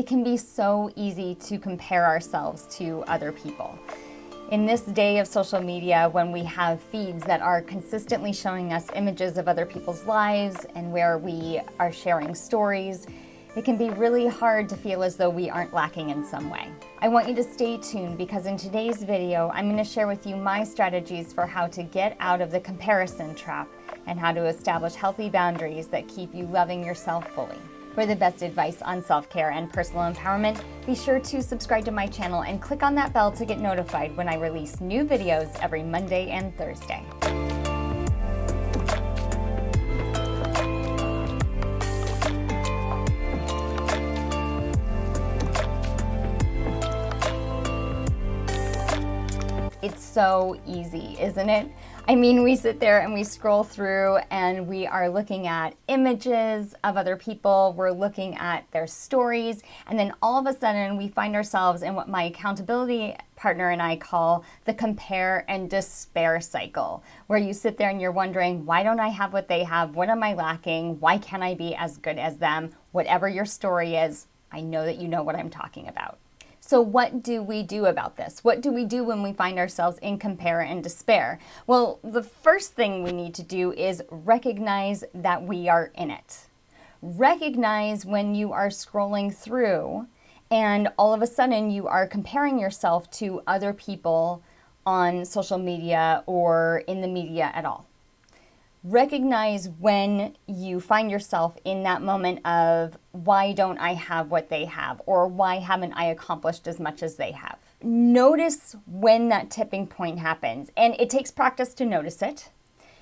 It can be so easy to compare ourselves to other people. In this day of social media, when we have feeds that are consistently showing us images of other people's lives and where we are sharing stories, it can be really hard to feel as though we aren't lacking in some way. I want you to stay tuned because in today's video, I'm going to share with you my strategies for how to get out of the comparison trap and how to establish healthy boundaries that keep you loving yourself fully. For the best advice on self-care and personal empowerment, be sure to subscribe to my channel and click on that bell to get notified when I release new videos every Monday and Thursday. It's so easy, isn't it? I mean, we sit there and we scroll through and we are looking at images of other people, we're looking at their stories, and then all of a sudden we find ourselves in what my accountability partner and I call the compare and despair cycle, where you sit there and you're wondering, why don't I have what they have? What am I lacking? Why can't I be as good as them? Whatever your story is, I know that you know what I'm talking about. So what do we do about this? What do we do when we find ourselves in compare and despair? Well, the first thing we need to do is recognize that we are in it. Recognize when you are scrolling through and all of a sudden you are comparing yourself to other people on social media or in the media at all recognize when you find yourself in that moment of why don't I have what they have or why haven't I accomplished as much as they have. Notice when that tipping point happens and it takes practice to notice it.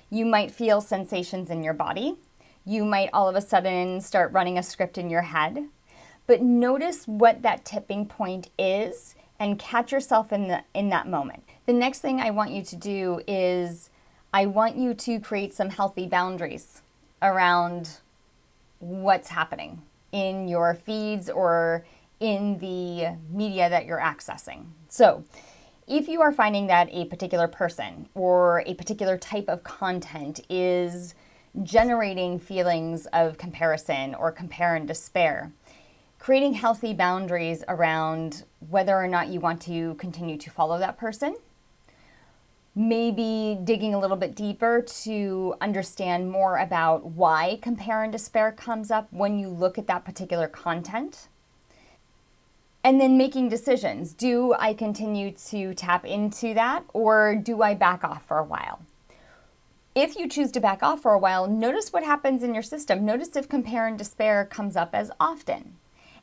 You might feel sensations in your body. You might all of a sudden start running a script in your head. But notice what that tipping point is and catch yourself in, the, in that moment. The next thing I want you to do is I want you to create some healthy boundaries around what's happening in your feeds or in the media that you're accessing. So, if you are finding that a particular person or a particular type of content is generating feelings of comparison or compare and despair, creating healthy boundaries around whether or not you want to continue to follow that person maybe digging a little bit deeper to understand more about why compare and despair comes up when you look at that particular content. And then making decisions. Do I continue to tap into that or do I back off for a while? If you choose to back off for a while, notice what happens in your system. Notice if compare and despair comes up as often.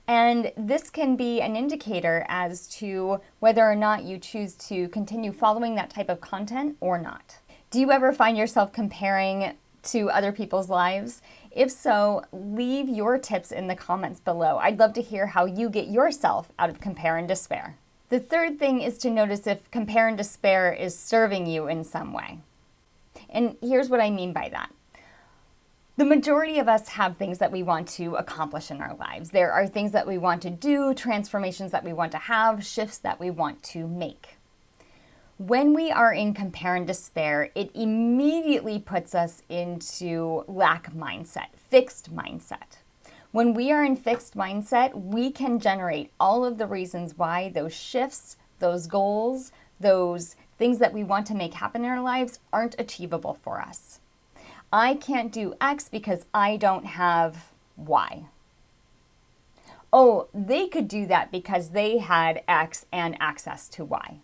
And this can be an indicator as to whether or not you choose to continue following that type of content or not. Do you ever find yourself comparing to other people's lives? If so, leave your tips in the comments below. I'd love to hear how you get yourself out of compare and despair. The third thing is to notice if compare and despair is serving you in some way. And here's what I mean by that. The majority of us have things that we want to accomplish in our lives. There are things that we want to do, transformations that we want to have, shifts that we want to make. When we are in compare and despair, it immediately puts us into lack mindset, fixed mindset. When we are in fixed mindset, we can generate all of the reasons why those shifts, those goals, those things that we want to make happen in our lives aren't achievable for us. I can't do X because I don't have Y. Oh, they could do that because they had X and access to Y.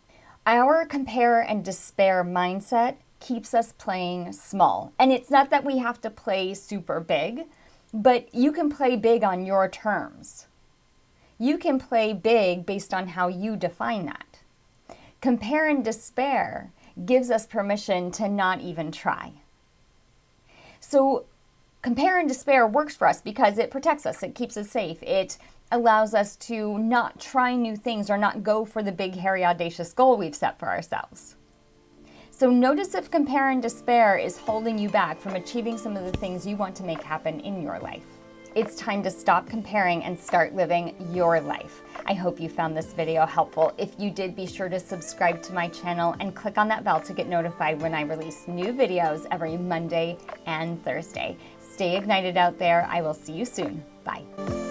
Our compare and despair mindset keeps us playing small. And it's not that we have to play super big, but you can play big on your terms. You can play big based on how you define that. Compare and despair gives us permission to not even try. So compare and despair works for us because it protects us, it keeps us safe, it allows us to not try new things or not go for the big, hairy, audacious goal we've set for ourselves. So notice if compare and despair is holding you back from achieving some of the things you want to make happen in your life. It's time to stop comparing and start living your life. I hope you found this video helpful. If you did, be sure to subscribe to my channel and click on that bell to get notified when I release new videos every Monday and Thursday. Stay ignited out there. I will see you soon. Bye.